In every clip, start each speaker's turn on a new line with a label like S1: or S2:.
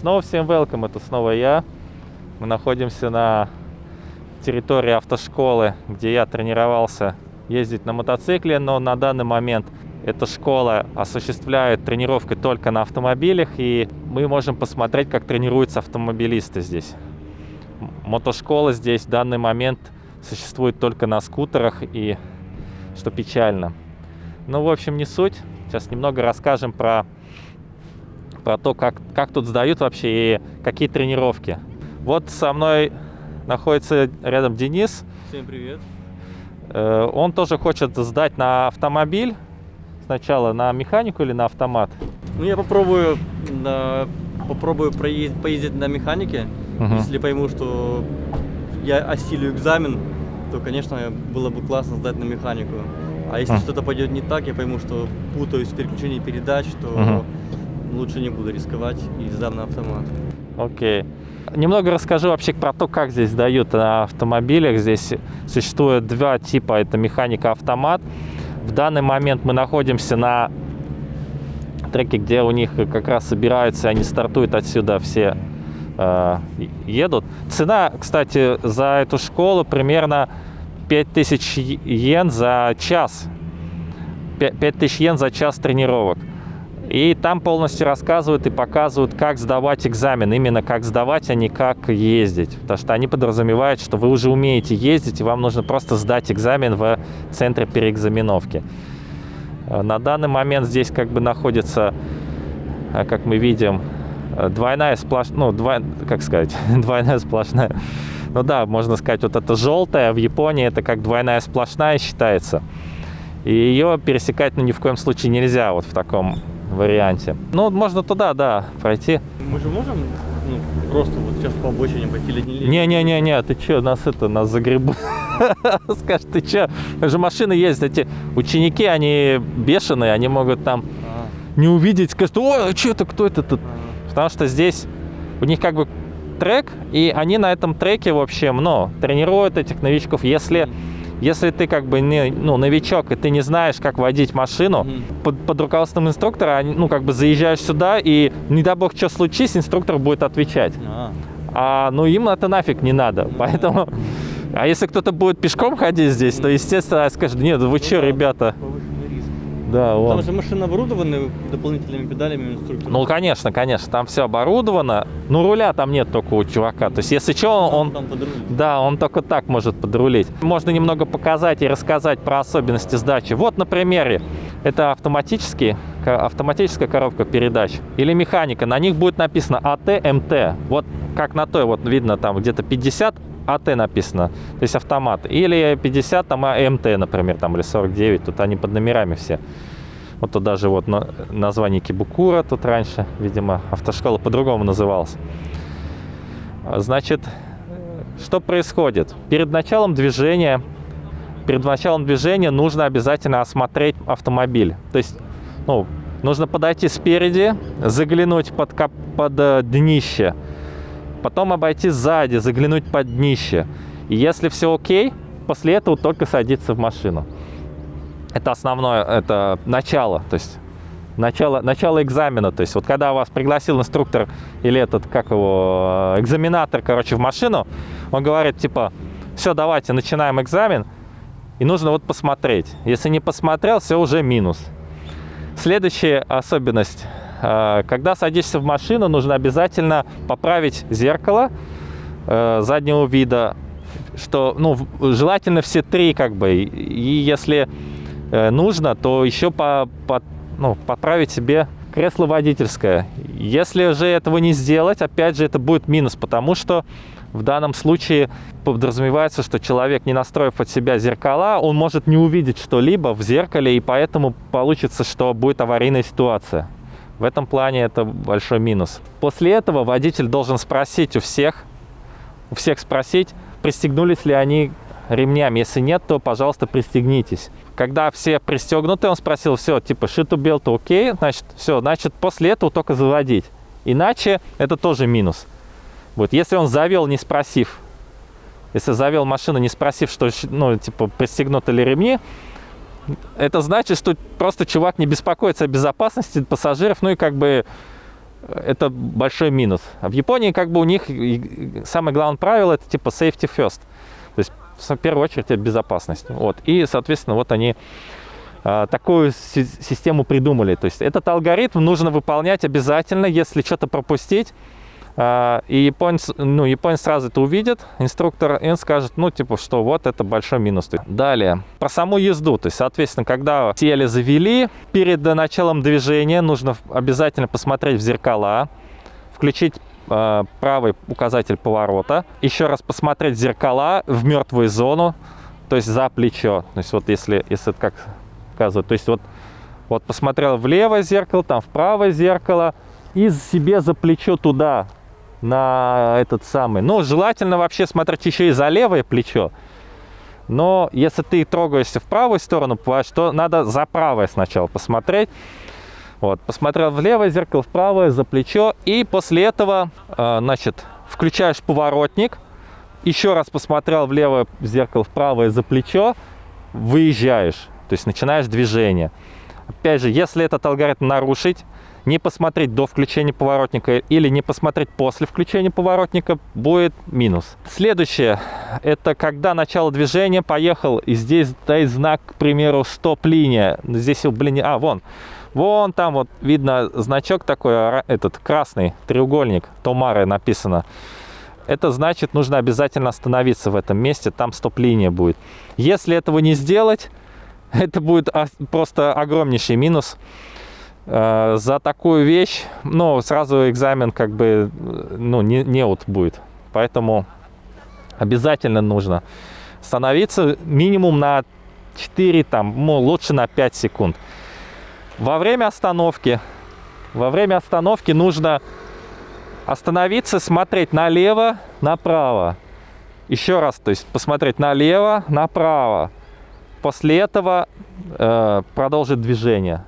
S1: Снова всем welcome, это снова я. Мы находимся на территории автошколы, где я тренировался ездить на мотоцикле, но на данный момент эта школа осуществляет тренировки только на автомобилях, и мы можем посмотреть, как тренируются автомобилисты здесь. Мотошкола здесь в данный момент существует только на скутерах, и что печально. Ну, в общем, не суть. Сейчас немного расскажем про, про то, как, как тут сдают вообще и какие тренировки. Вот со мной находится рядом Денис.
S2: Всем привет.
S1: Э, он тоже хочет сдать на автомобиль. Сначала на механику или на автомат?
S2: Ну, я попробую, на, попробую проездить, поездить на механике.
S1: Мгм.
S2: Если пойму, что я осилю экзамен, то, конечно, было бы классно сдать на механику. А если
S1: Мгм.
S2: что-то пойдет не так, я пойму, что путаюсь в переключении передач, то
S1: Мгм.
S2: Лучше не буду рисковать и сдам на автомат.
S1: Окей. Немного расскажу вообще про то, как здесь дают на автомобилях. Здесь существует два типа. Это механика-автомат. В данный момент мы находимся на треке, где у них как раз собираются, они стартуют отсюда все э, едут. Цена, кстати, за эту школу примерно 5000 йен за час. 5000 йен за час тренировок. И там полностью рассказывают и показывают, как сдавать экзамен. Именно как сдавать, а не как ездить. Потому что они подразумевают, что вы уже умеете ездить, и вам нужно просто сдать экзамен в центре переэкзаменовки. Э, На данный момент здесь как бы находится, э, как мы видим, э, двойная сплошная, ну, двой- как сказать, двойная сплошная. Ну да, можно сказать, вот это желтая в Японии, это как двойная сплошная считается. И ее пересекать ну, ни в коем случае нельзя вот в таком варианте. Ну, можно туда, да, пройти.
S2: Мы же можем ну, просто вот сейчас по обочине пойти или не
S1: Не-не-не-не, ты чё, нас это, нас загребут. Скажешь, ты чё? Же машины ездят, эти ученики, они бешеные, они могут там
S2: А,
S1: не увидеть, скажут, о, что это, кто это тут?
S2: а.
S1: Потому что здесь у них как бы трек, и они на этом треке, в общем, ну, тренируют этих новичков. Если, если ты как бы не, ну, новичок, и ты не знаешь, как водить машину,
S2: Мгм.
S1: под, под руководством инструктора, ну, как бы заезжаешь сюда, и не дай бог, что случись, инструктор будет отвечать.
S2: А.
S1: А, ну, им это нафиг не надо, поэтому... А если кто-то будет пешком ходить здесь, то, естественно, скажет, нет, вы что, ребята? Да,
S2: Там
S1: вон.
S2: же машины оборудованы дополнительными педалями инструктора.
S1: Ну, конечно, конечно, там все оборудовано. Ну, руля там нет только у чувака. То есть, если что, он,
S2: там руль.
S1: да, он только так может подрулить. Можно немного показать и рассказать про особенности сдачи. Вот на примере. Это автоматический, ко- автоматическая коробка передач или механика. На них будет написано АТ, МТ. Вот как на той, вот видно там где-то 50 АТ написано, то есть автомат. Или 50 там а, МТ, например, там или 49. Тут они под номерами все. Вот тут даже вот на- название Кибукура тут раньше, видимо, автошкола по-другому называлась. Значит, что происходит? Перед началом движения, перед началом движения нужно обязательно осмотреть автомобиль. То есть, ну, нужно подойти спереди, заглянуть под, кап- под э, днище, потом обойти сзади, заглянуть под днище. И если все окей, после этого только садиться в машину. Это основное, это начало, то есть начало, начало экзамена. То есть вот когда вас пригласил инструктор или этот, как его, э, экзаменатор, короче, в машину, он говорит, типа, все, давайте, начинаем экзамен, и нужно вот посмотреть. Если не посмотрел, все уже минус. Следующая особенность. Э, Когда садишься в машину, нужно обязательно поправить зеркало э, заднего вида, что, ну, желательно все три, как бы, и если э, нужно, то еще по, по- ну, поправить себе кресло водительское. Если же этого не сделать, опять же, это будет минус, потому что в данном случае подразумевается, что человек, не настроив под себя зеркала, он может не увидеть что-либо в зеркале, и поэтому получится, что будет аварийная ситуация. В этом плане это большой минус. После этого водитель должен спросить у всех, у всех спросить, пристегнулись ли они ремнями. Если нет, то, пожалуйста, пристегнитесь. Когда все пристегнуты, он спросил, все, типа, шиту белту окей, значит, все, значит, после этого только заводить. Иначе это тоже минус. Вот, если он завел, не спросив, если завел машину, не спросив, что, ну, типа, пристегнуты ли ремни, это значит, что просто чувак не беспокоится о безопасности пассажиров, ну и как бы это большой минус. А в Японии как бы у них самое главное правило это типа safety first. То есть в первую очередь это безопасность. Вот. И, соответственно, вот они а, такую систему придумали. То есть этот алгоритм нужно выполнять обязательно, если что-то пропустить. А, и японец, ну, японец сразу это увидит, инструктор, он скажет, ну, типа, что вот это большой минус. Далее, про саму езду. То есть, соответственно, когда сели, завели, перед началом движения нужно обязательно посмотреть в зеркала, включить э, правый указатель поворота, еще раз посмотреть зеркала в мертвую зону, то есть за плечо. То есть вот если, если это как показывает, то есть вот, вот посмотрел в левое зеркало, там в правое зеркало, и себе за плечо туда, на этот самый. Ну, желательно вообще смотреть еще и за левое плечо. Но если ты трогаешься в правую сторону, то надо за правое сначала посмотреть. Вот, посмотрел в левое зеркало, в правое, за плечо. И после этого, э, значит, включаешь поворотник. Еще раз посмотрел в левое зеркало, в правое, за плечо. Выезжаешь, то есть начинаешь движение. Опять же, если этот алгоритм нарушить, не посмотреть до включения поворотника или не посмотреть после включения поворотника, будет минус. Следующее, это когда начало движения, поехал, и здесь стоит знак, к примеру, стоп-линия. Здесь, блин, а, вон, Вон там вот видно значок такой, этот красный треугольник, Томары написано. Это значит, нужно обязательно остановиться в этом месте, там стоп-линия будет. Если этого не сделать, это будет просто огромнейший минус. Э, за такую вещь, ну, сразу экзамен как бы, ну, не, не вот будет. Поэтому обязательно нужно становиться минимум на 4, там, ну, лучше на 5 секунд. Во время остановки, во время остановки нужно остановиться, смотреть налево, направо. Еще раз, то есть посмотреть налево, направо. После этого э, продолжить движение.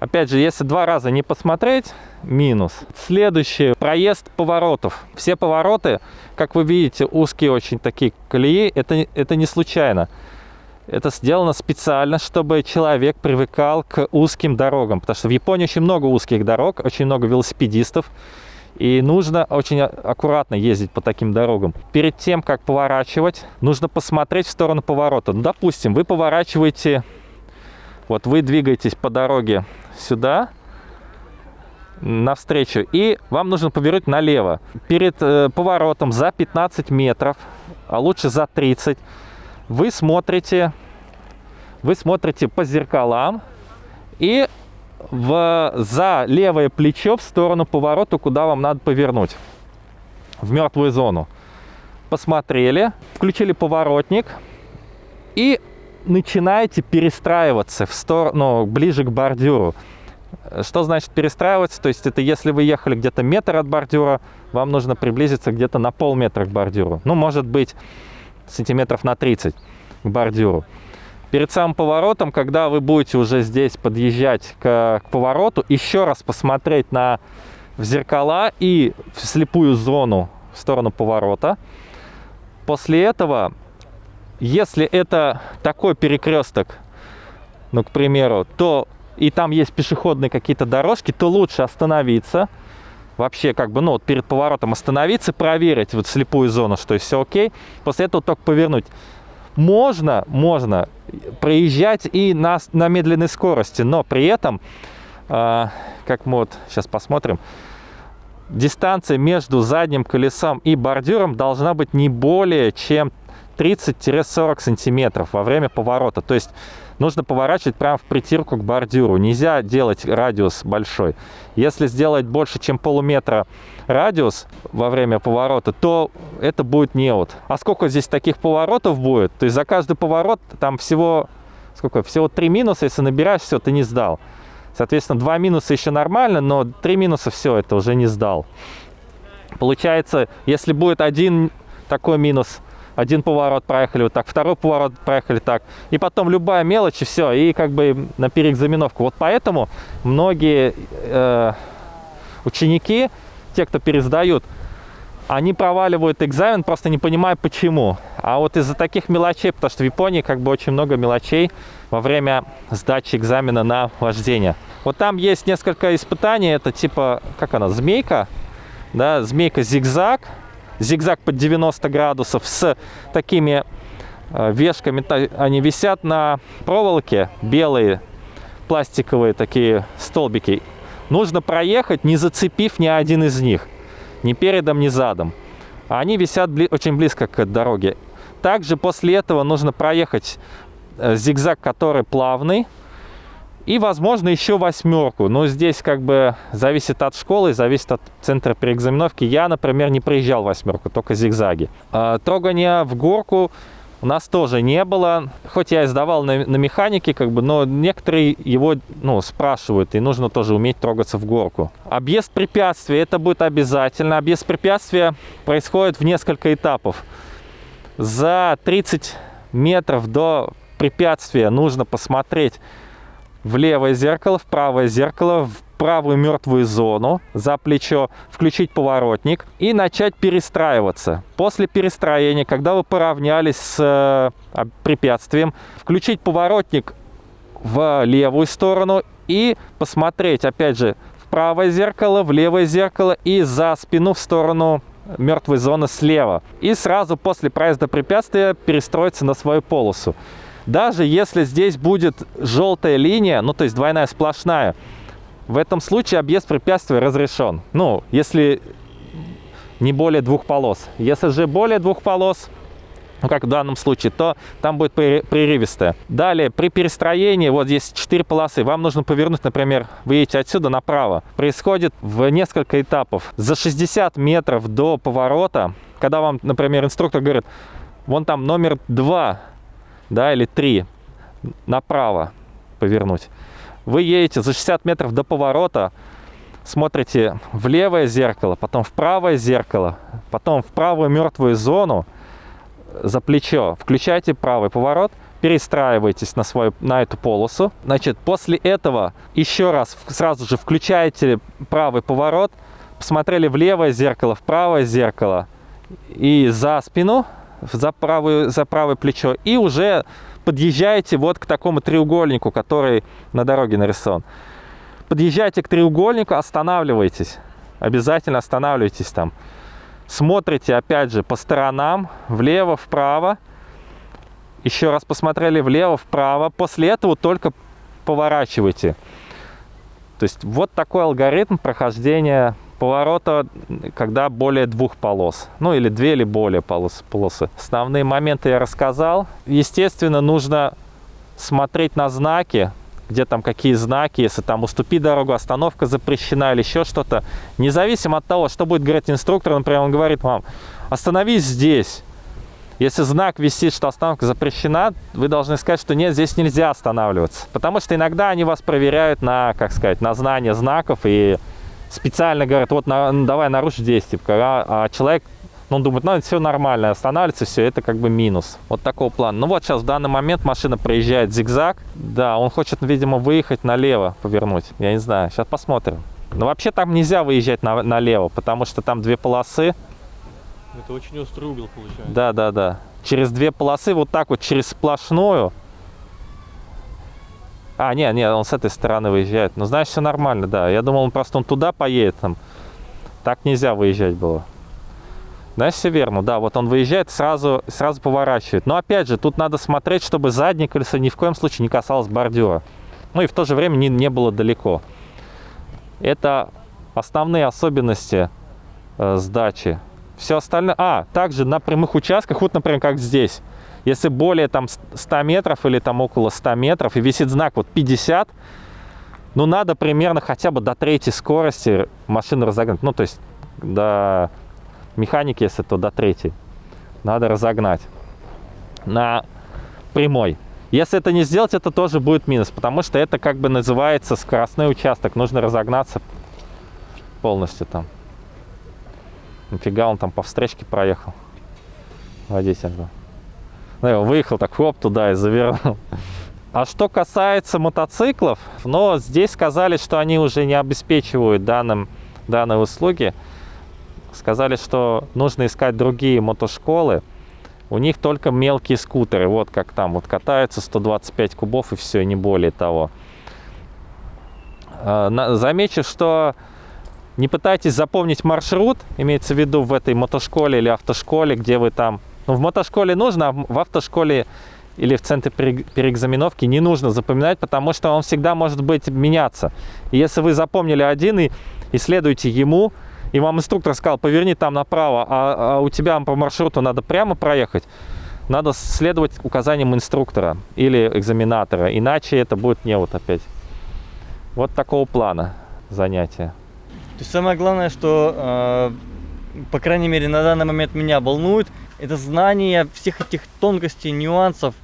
S1: Опять же, если два раза не посмотреть, минус. Следующий, проезд поворотов. Все повороты, как вы видите, узкие очень такие колеи, это, это не случайно. Это сделано специально, чтобы человек привыкал к узким дорогам. Потому что в Японии очень много узких дорог, очень много велосипедистов. И нужно очень аккуратно ездить по таким дорогам. Перед тем, как поворачивать, нужно посмотреть в сторону поворота. Ну, допустим, вы поворачиваете, вот вы двигаетесь по дороге сюда, навстречу, и вам нужно повернуть налево. Перед э, поворотом за 15 метров, а лучше за 30 вы смотрите, вы смотрите по зеркалам и в, за левое плечо в сторону поворота, куда вам надо повернуть, в мертвую зону. Посмотрели, включили поворотник и начинаете перестраиваться в сторону, ближе к бордюру. Что значит перестраиваться? То есть это если вы ехали где-то метр от бордюра, вам нужно приблизиться где-то на полметра к бордюру. Ну, может быть, сантиметров на 30 к бордюру. Перед самым поворотом, когда вы будете уже здесь подъезжать к, к повороту, еще раз посмотреть на в зеркала и в слепую зону в сторону поворота. После этого, если это такой перекресток, ну, к примеру, то и там есть пешеходные какие-то дорожки, то лучше остановиться, вообще как бы, ну, вот перед поворотом остановиться, проверить вот слепую зону, что все окей. После этого только повернуть. Можно, можно проезжать и на, на медленной скорости, но при этом, э, как мы вот сейчас посмотрим, дистанция между задним колесом и бордюром должна быть не более чем 30-40 сантиметров во время поворота. То есть нужно поворачивать прямо в притирку к бордюру. Нельзя делать радиус большой. Если сделать больше, чем полуметра радиус во время поворота, то это будет неот. А сколько здесь таких поворотов будет? То есть за каждый поворот там всего, сколько, всего три минуса, если набираешь, все, ты не сдал. Соответственно, два минуса еще нормально, но три минуса все, это уже не сдал. Получается, если будет один такой минус, один поворот проехали вот так, второй поворот проехали так, и потом любая мелочь, и все, и как бы на переэкзаменовку. Вот поэтому многие э, ученики, те, кто пересдают, они проваливают экзамен, просто не понимая почему. А вот из-за таких мелочей, потому что в Японии как бы очень много мелочей во время сдачи экзамена на вождение. Вот там есть несколько испытаний, это типа, как она, змейка, да, змейка-зигзаг, зигзаг под 90 градусов с такими э, вешками, они висят на проволоке, белые, пластиковые такие столбики. Нужно проехать, не зацепив ни один из них, ни передом, ни задом. Они висят бли очень близко к дороге. Также после этого нужно проехать э, зигзаг, который плавный, и, возможно, еще восьмерку. Но здесь как бы зависит от школы, зависит от центра переэкзаменовки. Я, например, не проезжал восьмерку, только зигзаги. А, трогание в горку у нас тоже не было. Хоть я и сдавал на, на механике, как бы, но некоторые его ну, спрашивают, и нужно тоже уметь трогаться в горку. Объезд препятствия, это будет обязательно. Объезд препятствия происходит в несколько этапов. За 30 метров до препятствия нужно посмотреть в левое зеркало, в правое зеркало, в правую мертвую зону за плечо, включить поворотник и начать перестраиваться. После перестроения, когда вы поравнялись с э, препятствием, включить поворотник в левую сторону и посмотреть, опять же, в правое зеркало, в левое зеркало и за спину в сторону мертвой зоны слева. И сразу после проезда препятствия перестроиться на свою полосу. Даже если здесь будет желтая линия, ну то есть двойная сплошная, в этом случае объезд препятствия разрешен. Ну, если не более двух полос. Если же более двух полос, ну, как в данном случае, то там будет прерывистая. Далее, при перестроении, вот здесь 4 полосы, вам нужно повернуть, например, вы едете отсюда направо. Происходит в несколько этапов. За 60 метров до поворота, когда вам, например, инструктор говорит, вон там номер 2, да, или 3 направо повернуть. Вы едете за 60 метров до поворота, смотрите в левое зеркало, потом в правое зеркало, потом в правую мертвую зону за плечо, включайте правый поворот, перестраиваетесь на, свою, на эту полосу. Значит, после этого еще раз сразу же включаете правый поворот, посмотрели в левое зеркало, в правое зеркало и за спину за, правую, за правое плечо и уже подъезжаете вот к такому треугольнику, который на дороге нарисован. Подъезжаете к треугольнику, останавливайтесь. Обязательно останавливайтесь там. Смотрите, опять же, по сторонам, влево, вправо. Еще раз посмотрели влево, вправо. После этого только поворачивайте. То есть вот такой алгоритм прохождения поворота, когда более двух полос. Ну или две или более полос, полосы. Основные моменты я рассказал. Естественно, нужно смотреть на знаки, где там какие знаки, если там уступи дорогу, остановка запрещена или еще что-то. Независимо от того, что будет говорить инструктор, например, он говорит вам, остановись здесь. Если знак висит, что остановка запрещена, вы должны сказать, что нет, здесь нельзя останавливаться. Потому что иногда они вас проверяют на, как сказать, на знание знаков и специально говорят, вот на, ну, давай нарушь здесь, типа, а, а человек, ну, он думает, ну, все нормально, останавливается, все, это как бы минус. Вот такого плана. Ну, вот сейчас в данный момент машина проезжает зигзаг. Да, он хочет, видимо, выехать налево, повернуть. Я не знаю, сейчас посмотрим. Но вообще там нельзя выезжать на, налево, потому что там две полосы.
S2: Это очень острый угол получается.
S1: Да, да, да. Через две полосы, вот так вот, через сплошную, а, нет, нет, он с этой стороны выезжает. Ну, значит, все нормально, да. Я думал, он просто он туда поедет. Там. Так нельзя выезжать было. Значит, все верно. Да, вот он выезжает, сразу, сразу поворачивает. Но, опять же, тут надо смотреть, чтобы заднее колесо ни в коем случае не касалось бордюра. Ну, и в то же время не, не было далеко. Это основные особенности э, сдачи. Все остальное... А, также на прямых участках, вот, например, как здесь. Если более там 100 метров или там около 100 метров и висит знак вот 50, ну надо примерно хотя бы до третьей скорости машину разогнать. Ну то есть до механики, если то до третьей. Надо разогнать на прямой. Если это не сделать, это тоже будет минус, потому что это как бы называется скоростной участок. Нужно разогнаться полностью там. Нафига он там по встречке проехал. Водитель, да. Выехал так, хоп, туда и завернул. А что касается мотоциклов, но здесь сказали, что они уже не обеспечивают данным, данной услуги. сказали, что нужно искать другие мотошколы. У них только мелкие скутеры, вот как там, вот катаются 125 кубов и все, не более того. А, Замечу, что не пытайтесь запомнить маршрут, имеется в виду в этой мотошколе или автошколе, где вы там. Ну, в мотошколе нужно, а в автошколе или в центре пере- переэкзаменовки не нужно запоминать, потому что он всегда может быть меняться. И если вы запомнили один и, и следуете ему, и вам инструктор сказал, поверни там направо, а, а у тебя по маршруту надо прямо проехать, надо следовать указаниям инструктора или экзаменатора, иначе это будет не вот опять. Вот такого плана занятия.
S2: То есть самое главное, что, э, по крайней мере, на данный момент меня волнует, это знание всех этих тонкостей, нюансов.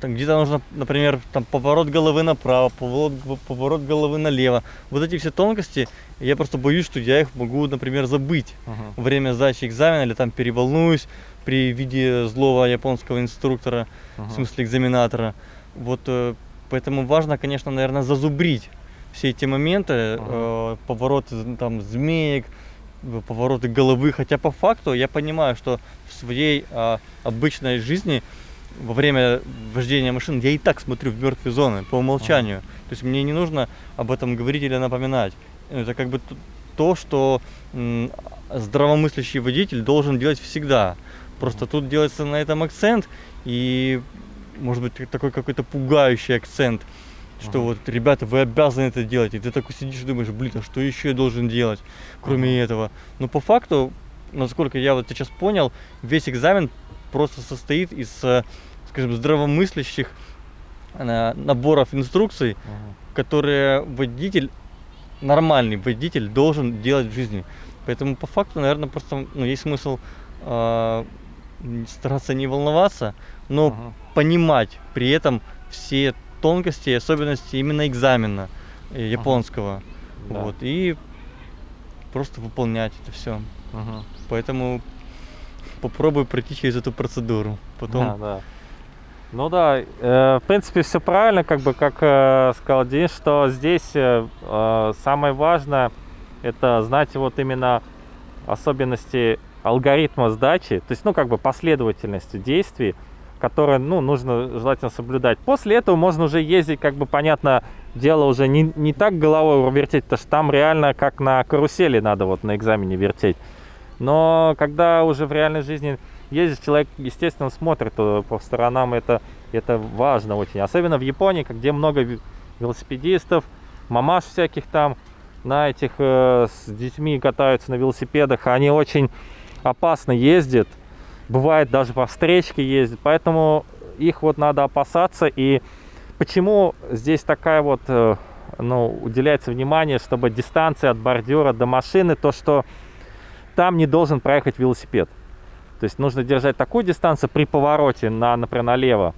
S2: Там где-то нужно, например, там поворот головы направо, поворот, поворот головы налево. Вот эти все тонкости, я просто боюсь, что я их могу, например, забыть во время сдачи экзамена или там переволнуюсь при виде злого японского инструктора, в смысле экзаменатора. Вот э, поэтому важно, конечно, наверное, зазубрить все эти моменты, э, повороты з- там змеек, э, повороты головы. Хотя по факту я понимаю, что в своей а, обычной жизни во время вождения машин я и так смотрю в мертвые зоны по умолчанию. То есть мне не нужно об этом говорить или напоминать. Это как бы то, что здравомыслящий водитель должен делать всегда. Просто тут делается на этом акцент и может быть такой какой-то пугающий акцент, что вот ребята, вы обязаны это делать, и ты такой сидишь и думаешь, блин, а что еще я должен делать, кроме этого. Но по факту, насколько я вот сейчас понял, весь экзамен просто состоит из, э, скажем, здравомыслящих э, наборов инструкций, которые водитель, нормальный водитель должен делать в жизни. Поэтому по факту, наверное, просто ну, есть смысл э, стараться не волноваться, но
S1: Мгм.
S2: понимать при этом все тонкости и особенности именно экзамена э, японского.
S1: Да.
S2: Вот, и просто выполнять это все.
S1: Мгм.
S2: Поэтому попробуй пройти через эту процедуру. Потом
S1: Да, да. Ну да, э, в принципе, все правильно, как бы, как э, сказал Денис, что здесь э, э, самое важное это знать вот именно особенности алгоритма сдачи, то есть, ну, как бы последовательность действий, которые, ну, нужно желательно соблюдать. После этого можно уже ездить, как бы, понятно, дело уже не, не так головой вертеть, потому что там реально как на карусели надо вот на экзамене вертеть. Но когда уже в реальной жизни ездишь, человек, естественно, смотрит по сторонам, это, это важно очень. Особенно в Японии, где много ве- велосипедистов, мамаш всяких там на этих э, с детьми катаются на велосипедах, они очень опасно ездят, бывает даже по встречке ездят, поэтому их вот надо опасаться. И почему здесь такая вот, э, ну, уделяется внимание, чтобы дистанция от бордюра до машины, то, что там не должен проехать велосипед. То есть нужно держать такую дистанцию при повороте, на, например, налево,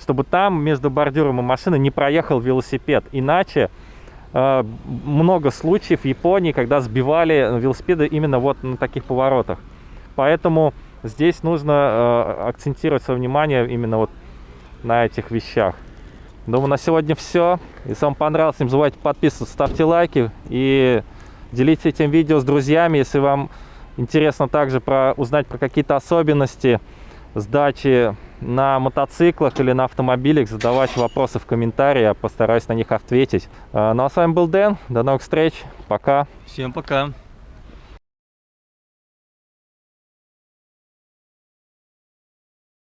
S1: чтобы там между бордюром и машиной не проехал велосипед. Иначе э, много случаев в Японии, когда сбивали велосипеды именно вот на таких поворотах. Поэтому здесь нужно э, акцентировать свое внимание именно вот на этих вещах. Думаю, на сегодня все. Если вам понравилось, не забывайте подписываться, ставьте лайки и делитесь этим видео с друзьями. Если вам интересно также про, узнать про какие-то особенности сдачи на мотоциклах или на автомобилях, задавайте вопросы в комментарии, я постараюсь на них ответить. А, Ну а с вами был Дэн, до новых встреч, пока.
S2: всем пока.